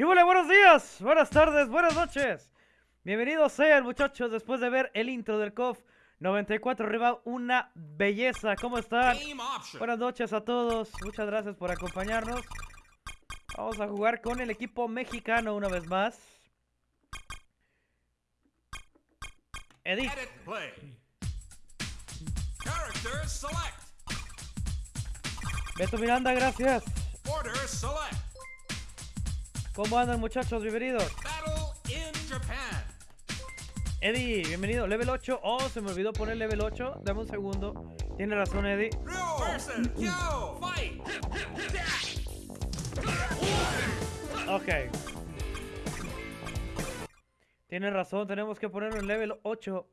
¿Qué? Buenos días, buenas tardes, buenas noches. Bienvenidos sean, muchachos, después de ver el intro del COF 94 arriba, una belleza. ¿Cómo están? Buenas noches a todos. Muchas gracias por acompañarnos. Vamos a jugar con el equipo mexicano una vez más. Edith. Edit play. Characters select. Beto Miranda, gracias. Order select. ¿Cómo andan, muchachos? Bienvenidos. Eddie, bienvenido. Level 8. Oh, se me olvidó poner level 8. Dame un segundo. Tiene razón, Eddie. Ok. Tiene razón, tenemos que ponerlo en level 8.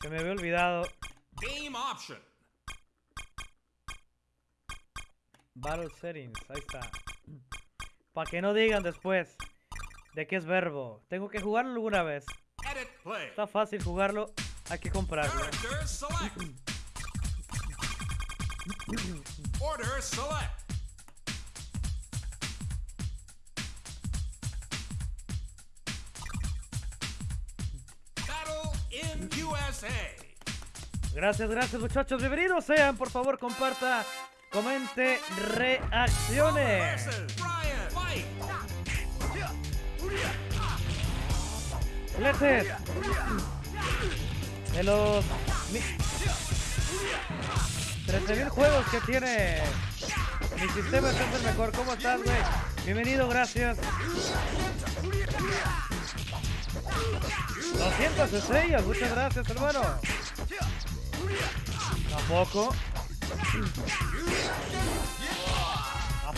Se me había olvidado. Game option. Battle settings, ahí está. Para que no digan después de que es verbo. Tengo que jugarlo alguna vez. Edit play. Está fácil jugarlo, hay que comprarlo. Characters select. Order select. Battle in USA. Gracias, gracias muchachos. Bienvenidos sean, por favor, comparta, comente, reacciones. Letes. De los mi- 13.000 juegos que tiene mi sistema es el mejor. ¿Cómo estás, güey? Bienvenido, gracias. 200 estrellas, muchas gracias, hermano. Tampoco. ¿A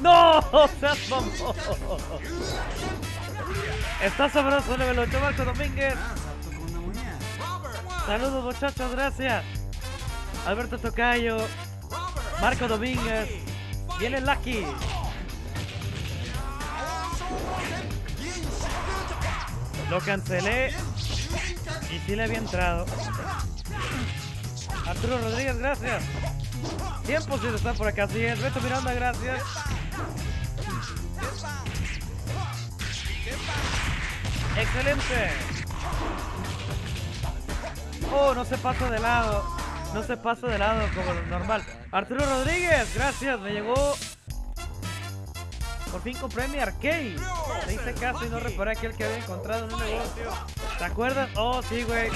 ¡No! ¡Seas mamón! Está sabroso level 8, Marco Domínguez. Saludos, muchachos, gracias. Alberto Tocayo. Marco Domínguez. Viene Lucky. Lo cancelé y sí le había entrado. Arturo Rodríguez, gracias. Tiempo sin estar por acá, así es. Beto Miranda, gracias. Excelente. Oh, no se pasa de lado. No se pasa de lado como normal. Arturo Rodríguez, gracias. Me llegó. Por fin compré mi arcade. Le hice caso y no reparé aquel que había encontrado en un negocio. ¿Te acuerdas? Oh, sí, güey.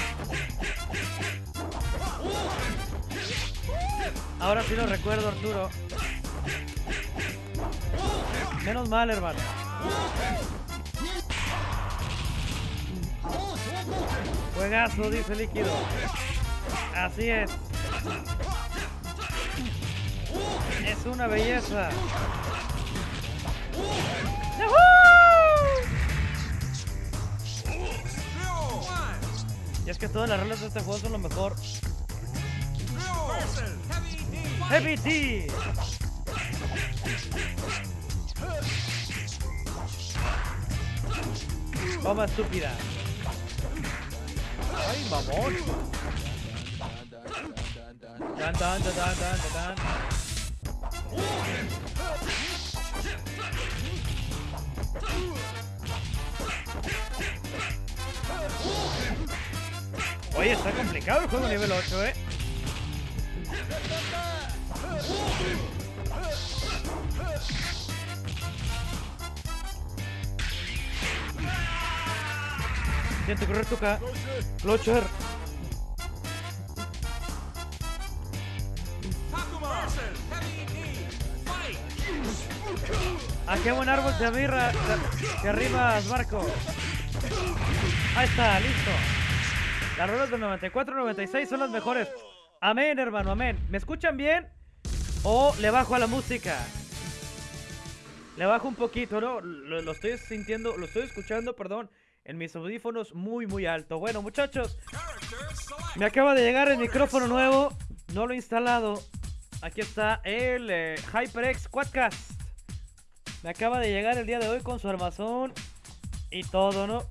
Ahora sí lo recuerdo, Arturo. Menos mal, hermano. Juegazo, dice Líquido. Así es. Es una belleza. ¡Yahoo! Y es que todas las reglas de este juego son lo mejor. Heavy D. Toma estúpida. Ay, mamón. Dan, dan, dan, dan, dan, dan. Oye, está complicado el juego nivel 8, eh. Siento correr toca. Clocher. Takuma versus Heavy D. Fight. ¿A qué buen árbol te arriba, te arribas, Marco? Ahí está, listo. Las ruedas del 94-96 son las mejores. Amén, hermano, amén. ¿Me escuchan bien? ¿O le bajo a la música? Le bajo un poquito, ¿no? Lo estoy sintiendo, lo estoy escuchando, perdón, en mis audífonos muy, muy alto. Bueno, muchachos, me acaba de llegar el micrófono nuevo. No lo he instalado. Aquí está el eh, HyperX Quadcast. Me acaba de llegar el día de hoy con su armazón y todo, ¿no?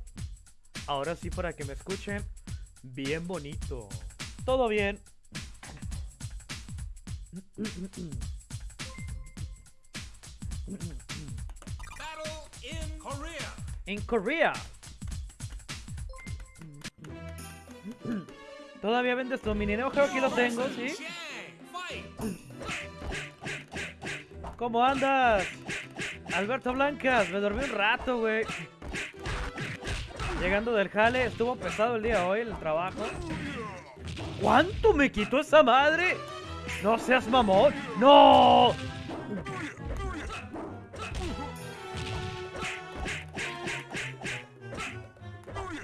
Ahora sí para que me escuchen. Bien bonito. Todo bien. Battle in Korea. En Korea. Todavía vendes tu mini Neo Geo, aquí lo tengo, ¿sí? ¿Cómo andas? Alberto Blancas, me dormí un rato, güey. Llegando del jale, estuvo pesado el día hoy el trabajo. ¿Cuánto me quitó esa madre? No seas mamón. ¡No!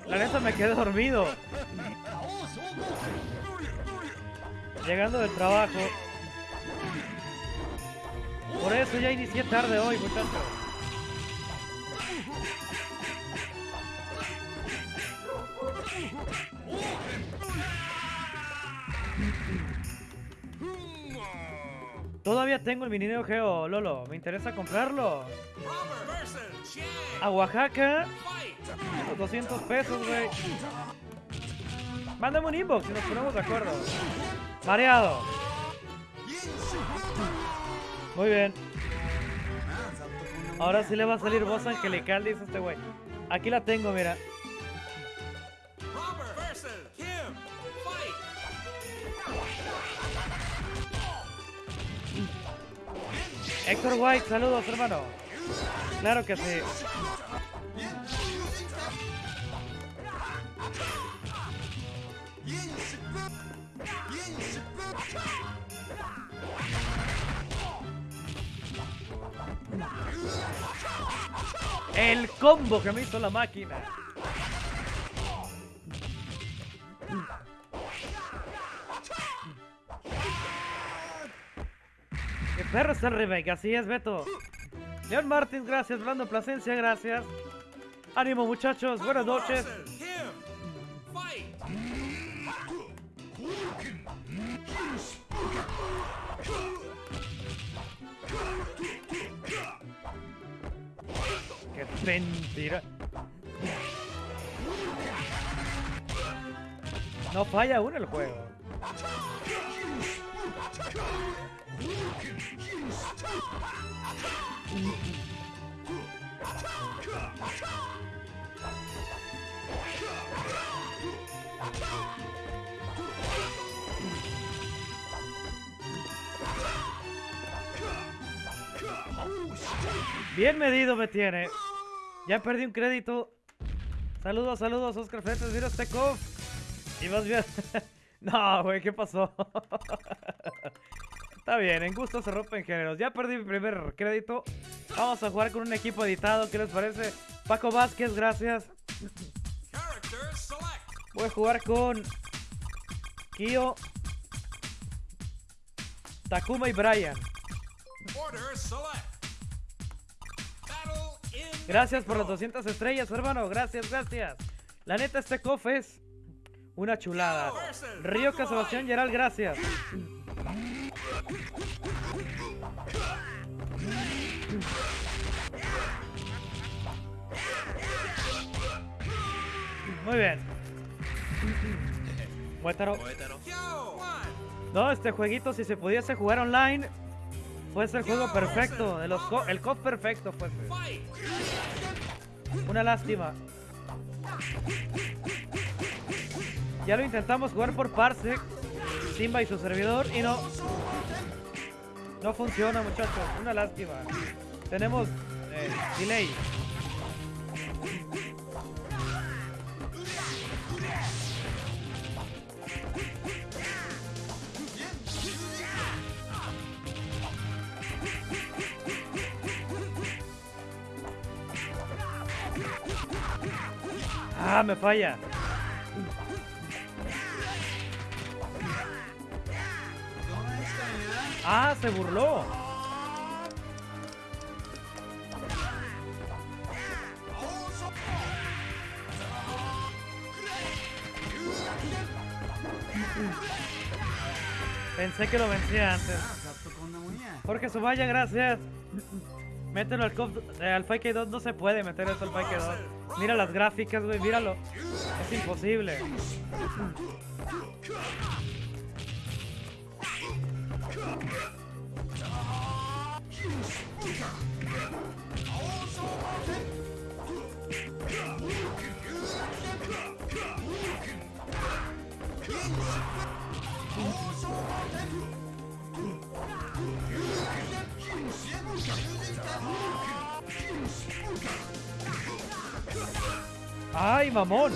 La neta me quedé dormido. Llegando del trabajo. Por eso ya inicié tarde hoy, muchachos. Todavía tengo el mini Neo Geo, Lolo. Me interesa comprarlo. A Oaxaca, Fight. los 200 pesos, güey. Mándame un inbox y nos ponemos de acuerdo. Mareado. Muy bien. Ahora sí le va a salir voz angelical, dice este güey. Aquí la tengo, mira. Héctor White, saludos, hermano. Claro que sí. El combo que me hizo la máquina. ¡Qué perro está el remake! Así es, Beto. Leon Martins, gracias. Brando Plasencia, gracias. Ánimo, muchachos. Buenas noches. ¡Qué mentira! No falla uno el juego. Bien medido me tiene. Ya perdí un crédito. Saludos, saludos, Oscar Fetes. Mira este cof. Y más bien. no, güey, ¿qué pasó? Está bien, en gusto se rompen géneros. Ya perdí mi primer crédito. Vamos a jugar con un equipo editado. ¿Qué les parece? Paco Vázquez, gracias. Voy a jugar con Kyo, Takuma y Brian. Order select. Gracias por las 200 estrellas, hermano. Gracias, gracias. La neta, este cof es una chulada. Ryoka Sebastián Geral, gracias. Muy bien. Muétaro. No, este jueguito, si se pudiese jugar online, fuese el juego perfecto. De los co- el cof perfecto fuese. Una lástima. Ya lo intentamos jugar por Parsec, Simba y su servidor, y no. No funciona, muchachos. Una lástima. Tenemos eh, delay. Ah, me falla. Ah, se burló. Pensé que lo vencía antes. Jorge Subaya, gracias. Mételo al, eh, al Fake 2, no se puede meter eso al Fake 2. Mira las gráficas, güey, míralo. Es imposible. ¡Ay, mamón!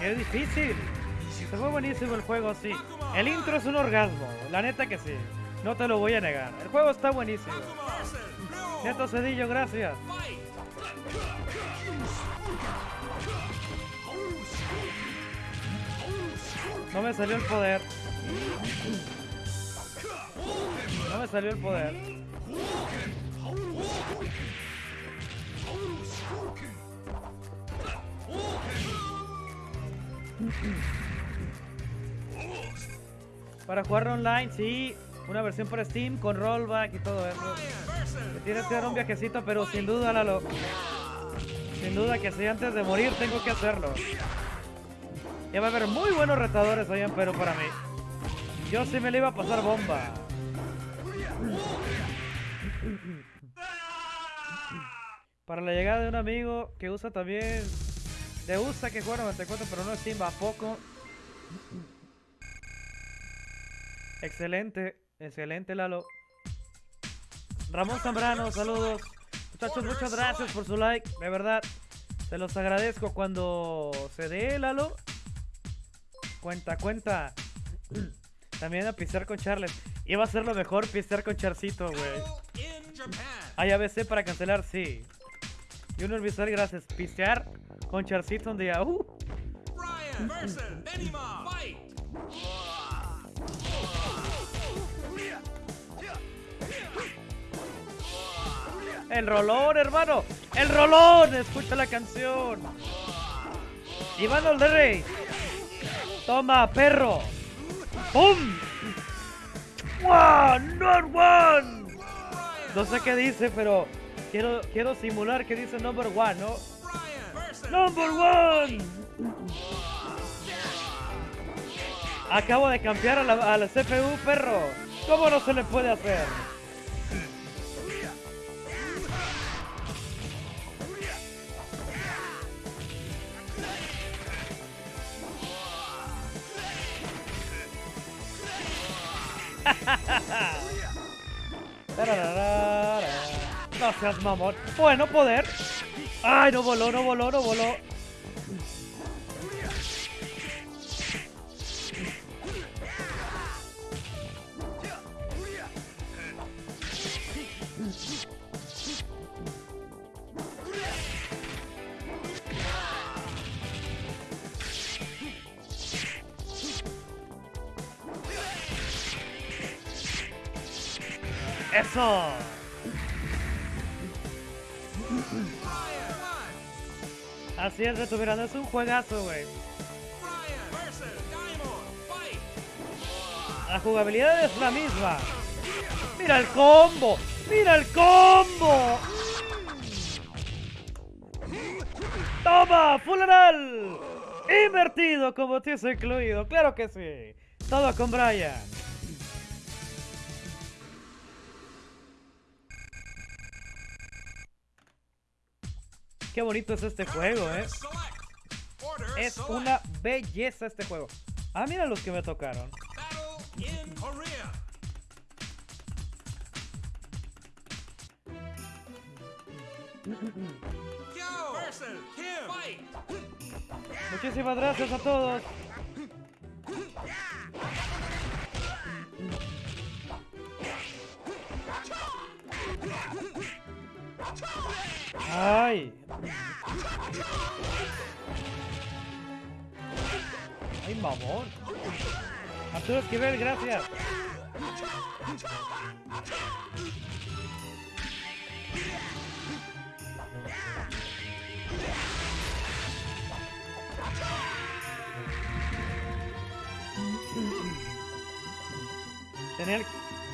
¡Qué difícil! Se fue buenísimo el juego, sí. El intro es un orgasmo, la neta que sí. No te lo voy a negar. El juego está buenísimo. Neto Cedillo, gracias. No me salió el poder. Me salió el poder. Para jugar online, sí. Una versión por Steam con rollback y todo eso. Me tienes que dar un viajecito, pero sin duda, Lalo. Sin duda que si antes de morir tengo que hacerlo. Ya va a haber muy buenos retadores allá en Perú para mí. Yo sí me le iba a pasar bomba. Para la llegada de un amigo que usa también... Le gusta que juega 94, pero no es Steam, ¿a poco? Excelente, excelente Lalo. Ramón Zambrano, saludos. Muchachos, muchas gracias por su like. De verdad, se los agradezco cuando se dé Lalo. Cuenta, cuenta. También a pistear con Charles. Iba a ser lo mejor pistear con Charcito, güey. Hay ABC para cancelar, sí. Junior Visual, gracias. Pistear con Charcito un día. Uh. Brian versus Benima. Fight. El rolón, hermano. El rolón. Escucha la canción. Iván Olderrey. Toma, perro. ¡Pum! ¡One! ¡Not one! No sé qué dice, pero quiero, quiero simular que dice number one, ¿no? ¡Number one! Acabo de cambiar a la, a la CPU, perro. ¿Cómo no se le puede hacer? Seas mamón. Bueno, poder. Ay, no voló, no voló, no voló. Así es, un juegazo, güey. La jugabilidad es la misma. ¡Mira el combo! ¡Mira el combo! ¡Toma! ¡Funeral! Invertido como te hizo incluido, claro que sí. Todo con Brian. Qué bonito es este juego, eh. Es una belleza este juego. Ah, mira los que me tocaron. Muchísimas gracias a todos. Ay. ¡Ay, mamón! Arturo Esquivel, gracias.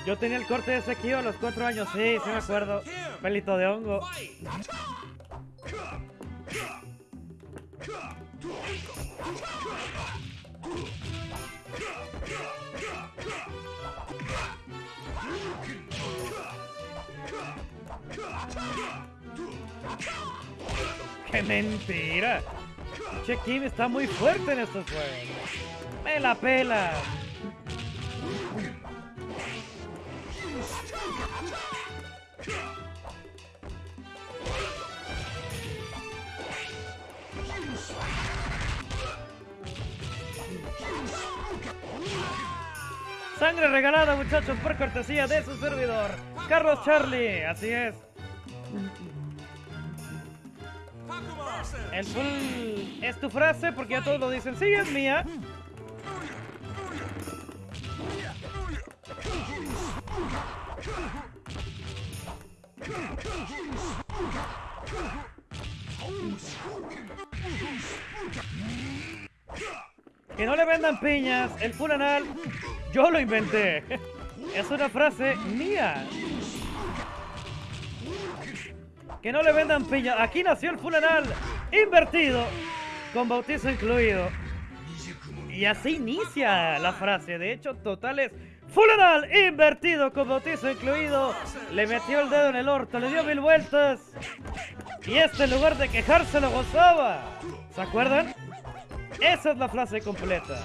Yo tenía el corte de ese a los cuatro años, sí, sí me acuerdo. Pelito de hongo. Mentira! Che Kim está muy fuerte en estos juegos. ¡Me la pela! Sangre regalada, muchachos, por cortesía de su servidor, Carlos Charlie. Así es. El full es tu frase porque ya todos lo dicen. Sí, es mía. Que no le vendan piñas. El full anal, yo lo inventé. Es una frase mía. Que no le vendan piña. Aquí nació el fulanal invertido, con bautizo incluido. Y así inicia la frase. De hecho, total es fulanal invertido, con bautizo incluido. Le metió el dedo en el orto, le dio mil vueltas. Y este en lugar de quejarse lo gozaba. ¿Se acuerdan? Esa es la frase completa.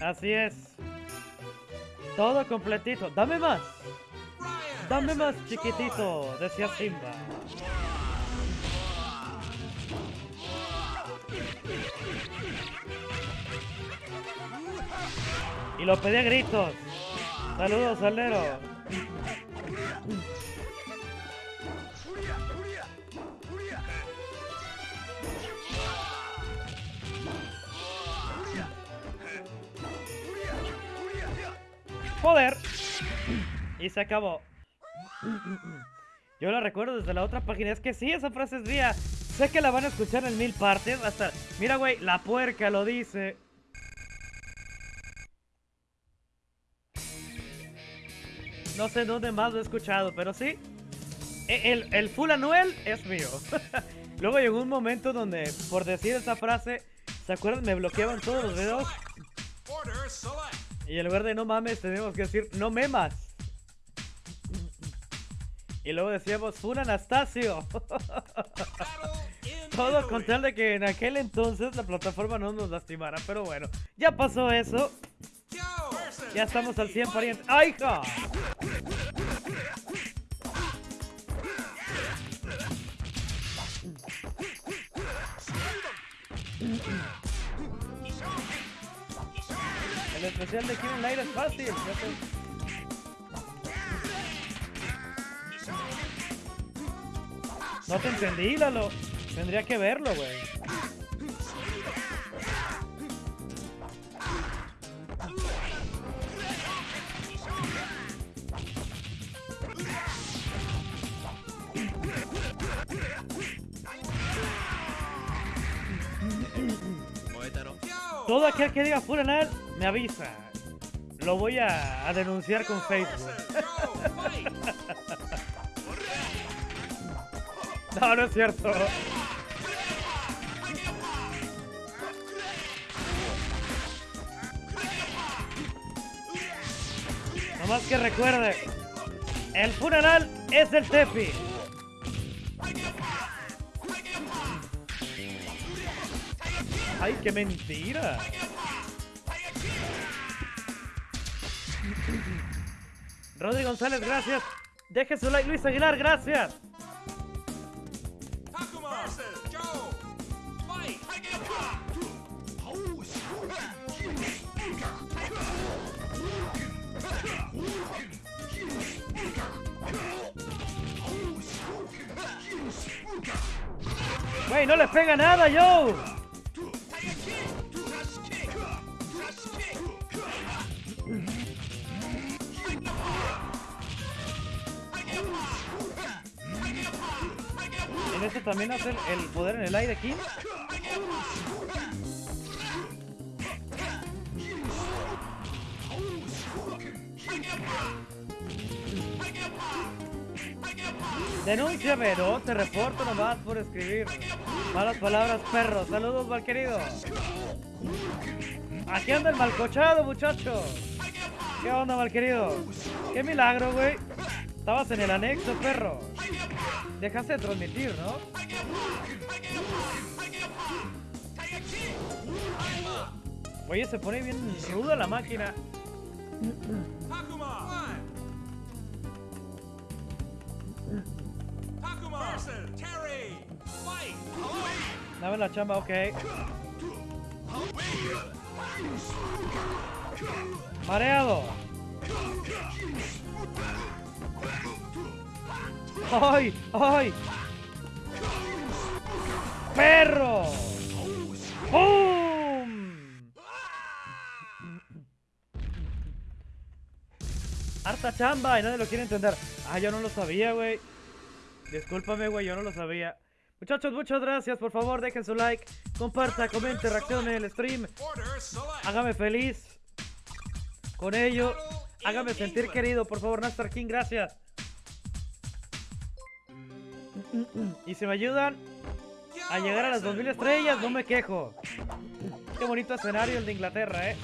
Así es. Todo completito. Dame más. Dame más, chiquitito, decía Simba. Y lo pedí a gritos. Saludos, Alero. Joder. Y se acabó. Yo la recuerdo desde la otra página. Es que sí, esa frase es mía. Sé que la van a escuchar en mil partes. Hasta. Mira, güey, la puerca lo dice. No sé dónde más lo he escuchado, pero sí. E- El, el full anuel es mío. Luego llegó un momento donde, por decir esa frase, ¿se acuerdan? Me bloqueaban todos los videos. Order select! Y en lugar de no mames, tenemos que decir no memas. Y luego decíamos full Anastasio. Todo con tal de que en aquel entonces la plataforma no nos lastimara. Pero bueno, ya pasó eso. Ya estamos al 100 Heavy pariente. ¡Ay, hija! El especial de Kirin Light es fácil. No te entendí, Lalo. Tendría que verlo, güey. Todo aquel que diga full anal, me avisa. Lo voy a, denunciar con Facebook. No, no es cierto. Nomás que recuerde, el funeral es el Tepi. ¡Ay, qué mentira! Rodri González, gracias. Deje su like, Luis Aguilar, gracias. Wey, no le pega nada, yo. En este también hace el poder en el aire aquí. Denúnciame, no, te reporto nomás por escribir. Malas palabras, perro. Saludos, mal querido. Aquí anda el malcochado, muchacho. ¿Qué onda, mal querido? Qué milagro, güey. Estabas en el anexo, perro. Dejaste de transmitir, ¿no? Oye, se pone bien ruda la máquina. Dame la chamba, ok. Mareado. ¡Ay! ¡Ay! ¡Perro! ¡Pum! Harta chamba y nadie lo quiere entender. Ah, yo no lo sabía, güey. Discúlpame, güey, yo no lo sabía. Muchachos, muchas gracias. Por favor, dejen su like, comparta, comente, reaccione el stream. Hágame feliz. Con ello, hágame sentir querido. Por favor, Nastar King, gracias. Y si me ayudan a llegar a las 2000 estrellas, no me quejo. Qué bonito escenario el de Inglaterra, eh.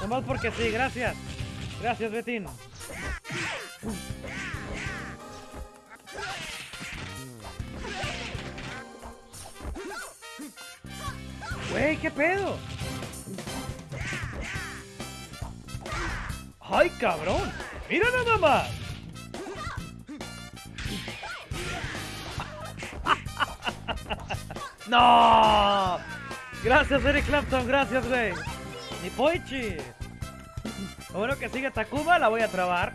Nomás porque sí, gracias. Gracias, Betín. Güey, ¿qué pedo? ¡Ay, cabrón! ¡Mira nada más! ¡No! Gracias, Eric Clapton, gracias, güey. Ni Poichi. Bueno que sigue Takuma, la voy a trabar.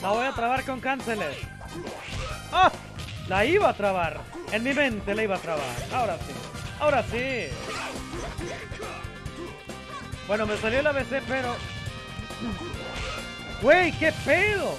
La voy a trabar con cánceles. ¡Ah! La iba a trabar. En mi mente la iba a trabar. Ahora sí. Ahora sí. Bueno, me salió el ABC, pero... ¡Güey, qué pedo!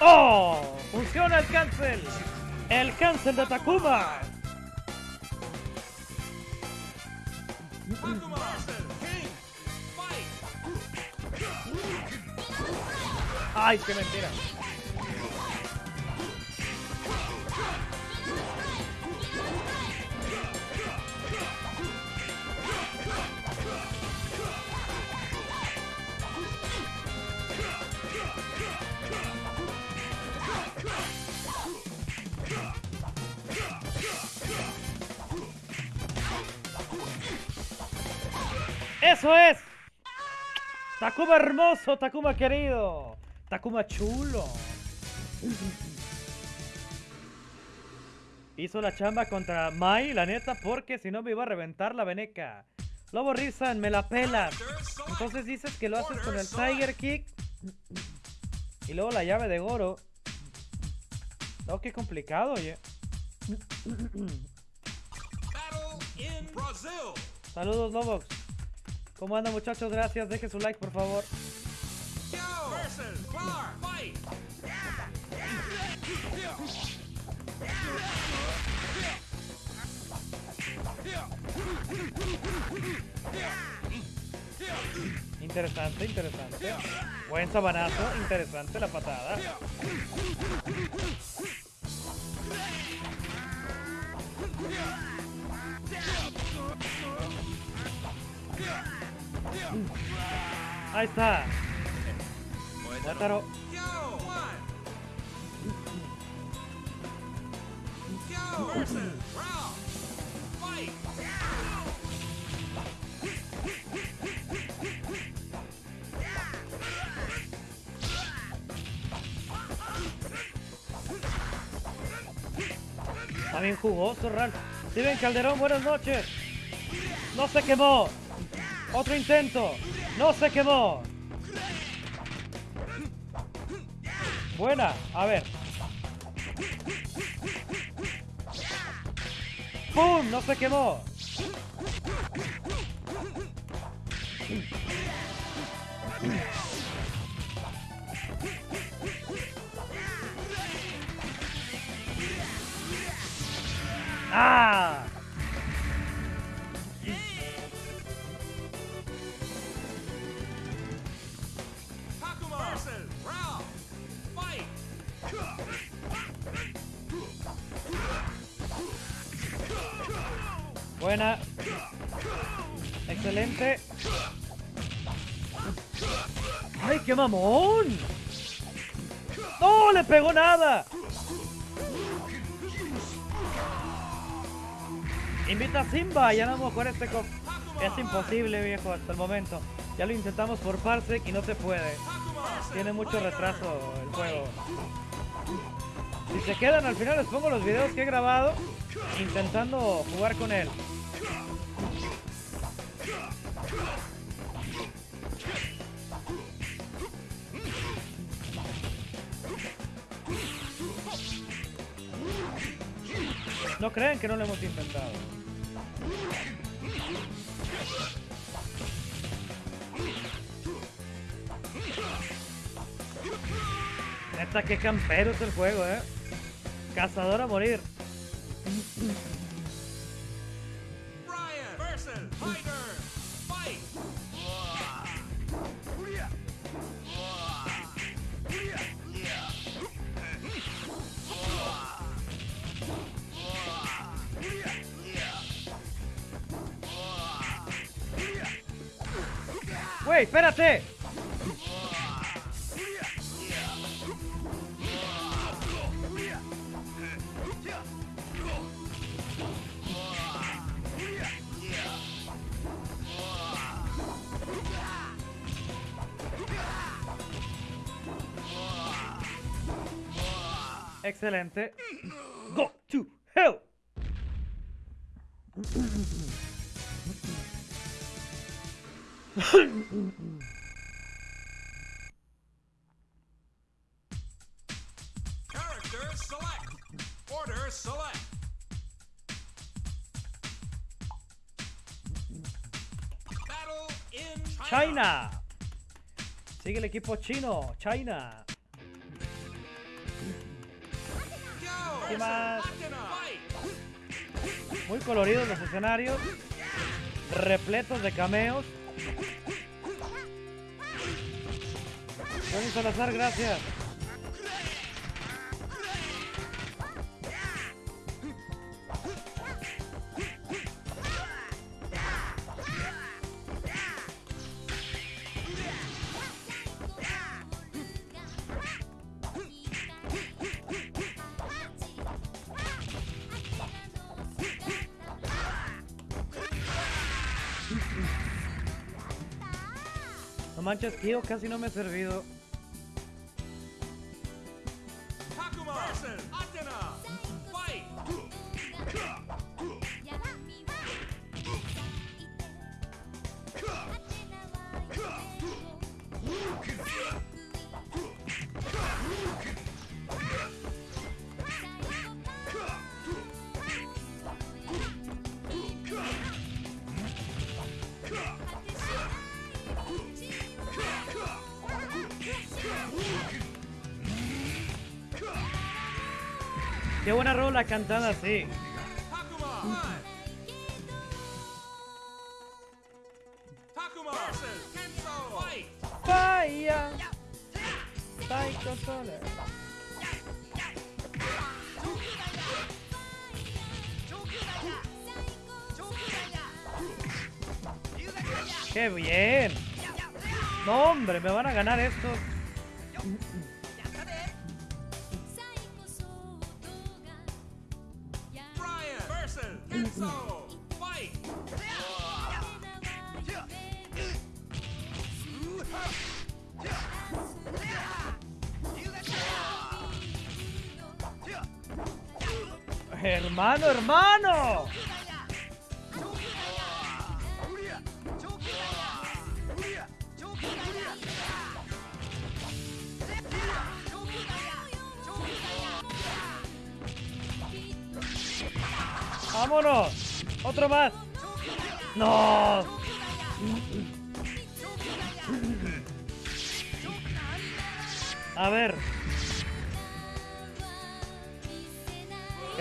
¡Oh! ¡Funciona el cancel! ¡El cancel de Takuma! ¡Ay, qué mentira! ¡Eso es! Takuma hermoso, Takuma querido. Takuma chulo. Hizo la chamba contra Mai, la neta, porque si no me iba a reventar la veneca. Lobo Rizan, me la select. Entonces dices que lo haces con el Tiger Kick. Y luego la llave de Goro. Oh, qué complicado, oye. Battle in Brazil. Saludos, Lobox. ¿Cómo andan, muchachos? Gracias. Dejen su like, por favor. Interesante, interesante. Buen sabanazo, interesante la patada. Ahí está. Fight! Está bien jugoso, Ralph. Steven Calderón, buenas noches. No se quemó. Otro intento. No se quemó. Buena. A ver. ¡Pum! No se quemó. ¡Ay, qué mamón! ¡No le pegó nada! Invita a Simba, ya no vamos a jugar este cop. Es imposible, viejo, hasta el momento. Ya lo intentamos por Parsec y no se puede. Tiene mucho retraso el juego. Si se quedan al final les pongo los videos que he grabado intentando jugar con él. No creen que no lo hemos intentado. Neta, que campero es el juego, eh. Cazador a morir. Espérate! Excelente. Go to hell. China! Sigue el equipo chino. China. ¿Qué más? Muy coloridos los escenarios. Repletos de cameos. Tony Salazar, gracias. Manches, tío, casi no me he servido. Qué buena rola cantada así.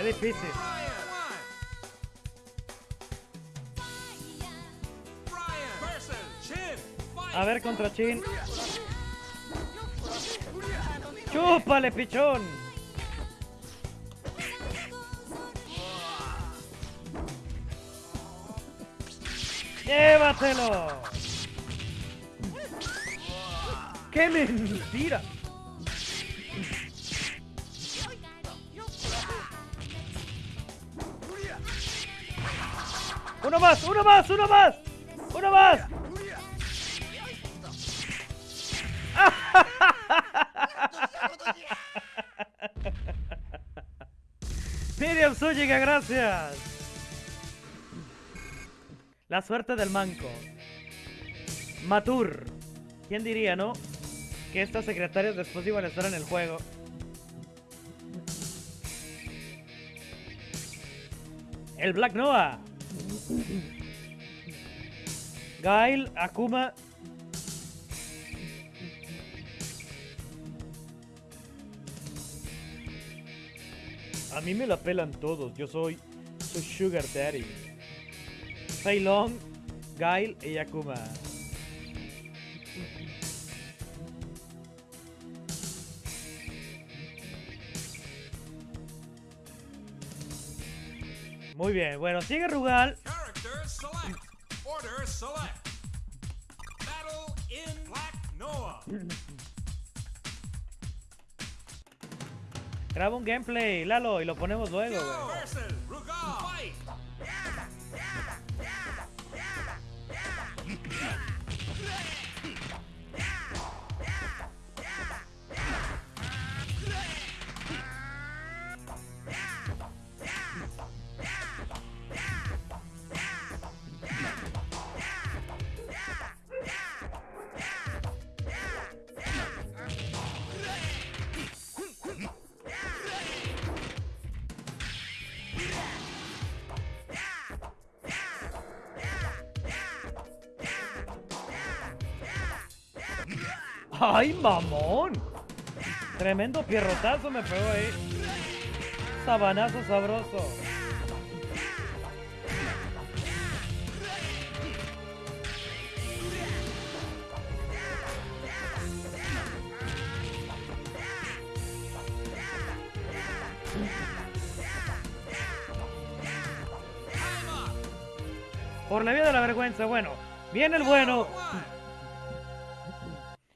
Difícil. A ver contra Chin. ¡Chúpale, pichón! ¡Llévatelo! ¡Qué mentira! ¡Uno más! ¡Uno más! ¡Uno más! ¡Uno más! Miriam Zúñiga, gracias. La suerte del manco. Matur. ¿Quién diría, no? Que estas secretarias después iban a estar en el juego. El Black Noah. Gail, Akuma. A mí me la pelan todos. Yo soy su Sugar Daddy. Fei Long, Gail y Akuma. Muy bien, bueno, sigue Rugal. Select. Order select. Battle in Black Noah. Graba un gameplay, Lalo, y lo ponemos luego, güey. ¡Ay, mamón! Tremendo pierrotazo me pegó ahí. Sabanazo sabroso. Por la vía de la vergüenza, bueno. Viene el bueno.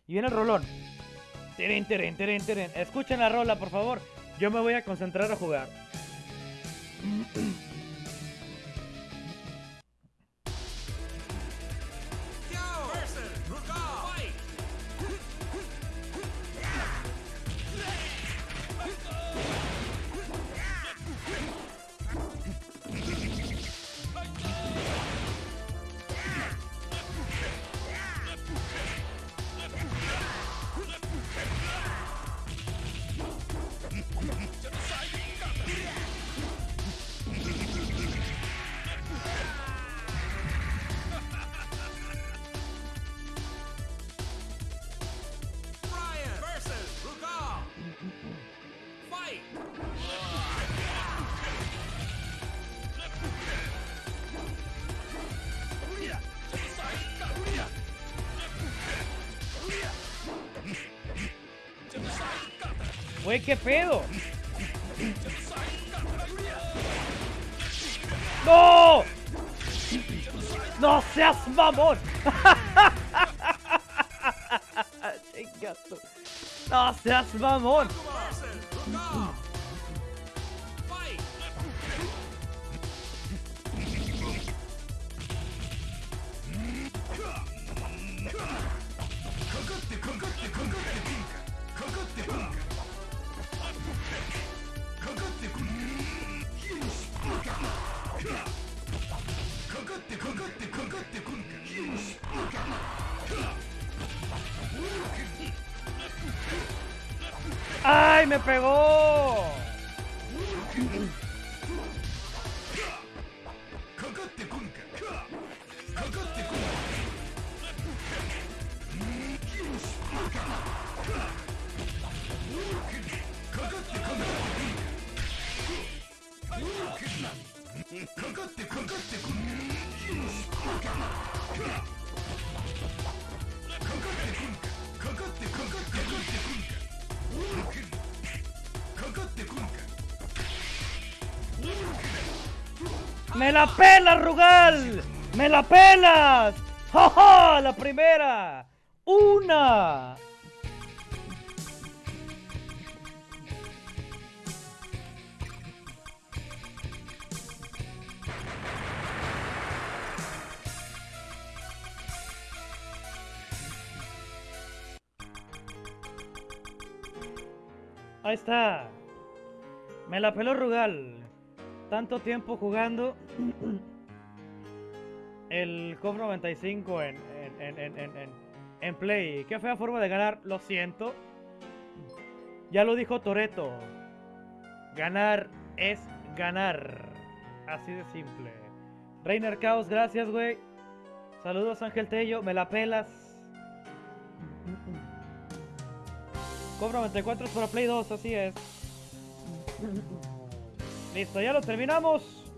Y viene el rolón. Tirin, tirin, tirin, tirin. Escuchen la rola, por favor. Yo me voy a concentrar a jugar. Güey, ¿qué pedo? ¡No! ¡No seas mamón! No seas mamón. ¡Ay, me pegó! ¡Me la pelas! ¡Ja, ja! La primera. ¡Una! Ahí está. Me la peló Rugal. Tanto tiempo jugando el COP 95 en, en, en, en, Play. Qué fea forma de ganar, lo siento. Ya lo dijo Toreto. Ganar es ganar. Así de simple. Reiner Chaos, gracias, güey. Saludos, Ángel Tello. Me la pelas. COP 94 es para Play 2, así es. Listo, ya lo terminamos.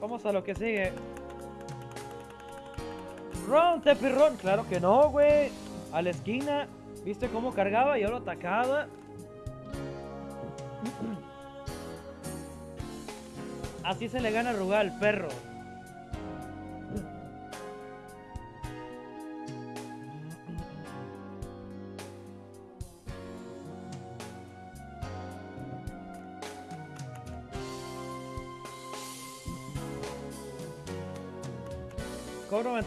Vamos a lo que sigue. Ron, Tepirron. Claro que no, güey. A la esquina. ¿Viste cómo cargaba y ahora atacaba? Así se le gana a Rugal, perro.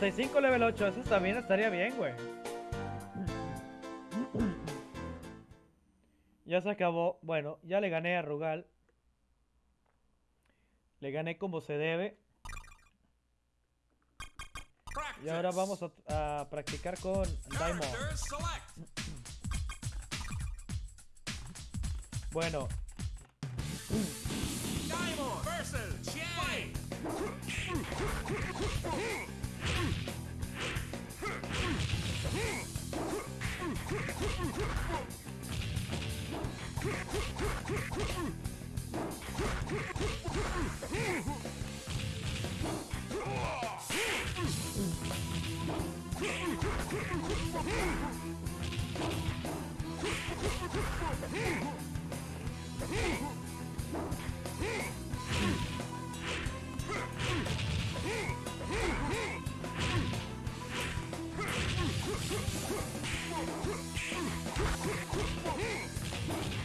Con 95 level 8, eso también estaría bien, güey. Ya se acabó. Bueno, ya le gané a Rugal. Le gané como se debe. Y ahora vamos a, a practicar con Daimon. Bueno, Daimon versus Whoa!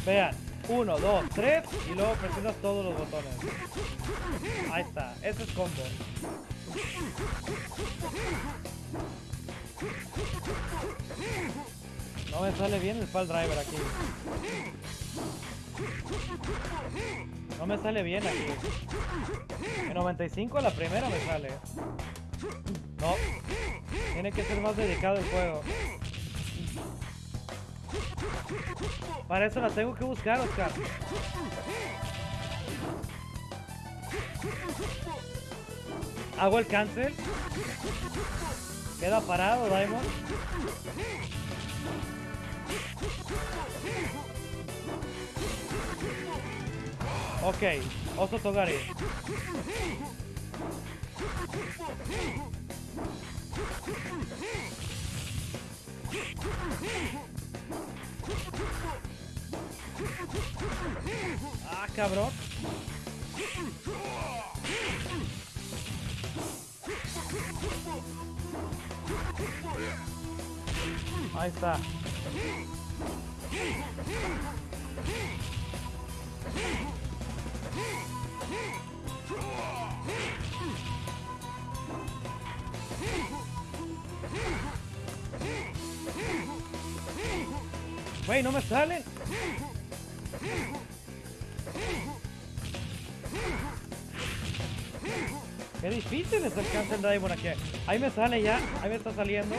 Vean. 1, 2, 3 y luego presionas todos los botones. Ahí está, ese es combo. No me sale bien el fall driver aquí. No me sale bien aquí. En 95 la primera me sale. No. Tiene que ser más dedicado el juego. Para eso la tengo que buscar, Oscar. Hago el cancel. Queda parado, Diamond. Ok, Oso Togari. Ah, cabrón. Ahí está. Güey, no me sale. Qué difícil es el Cancel Diamond aquí. Ahí me sale ya. Ahí me está saliendo.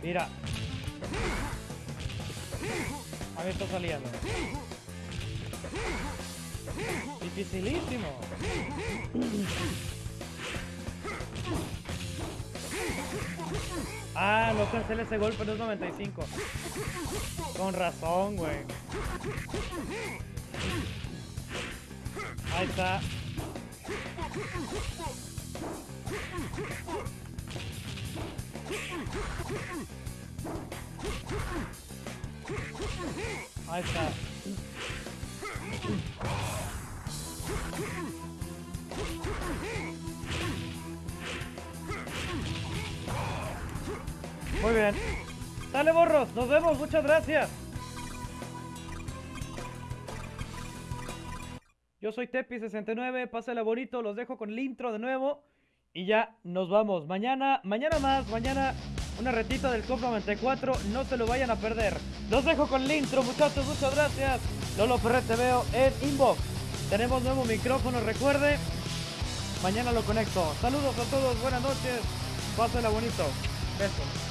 Mira. Ahí me está saliendo. Dificilísimo. Ah, no cancela ese golpe, no es 95. Con razón, güey. Ahí está. Ahí está. Muy bien. Dale, borros. Nos vemos. Muchas gracias. Yo soy Tepi69. Pásala bonito. Los dejo con el intro de nuevo. Y ya nos vamos. Mañana, mañana más. Mañana una retita del COP 94. No se lo vayan a perder. Los dejo con el intro, muchachos. Muchas gracias. Lolo Ferrer te veo en inbox. Tenemos nuevo micrófono, recuerde. Mañana lo conecto. Saludos a todos. Buenas noches. Pásala bonito. Besos.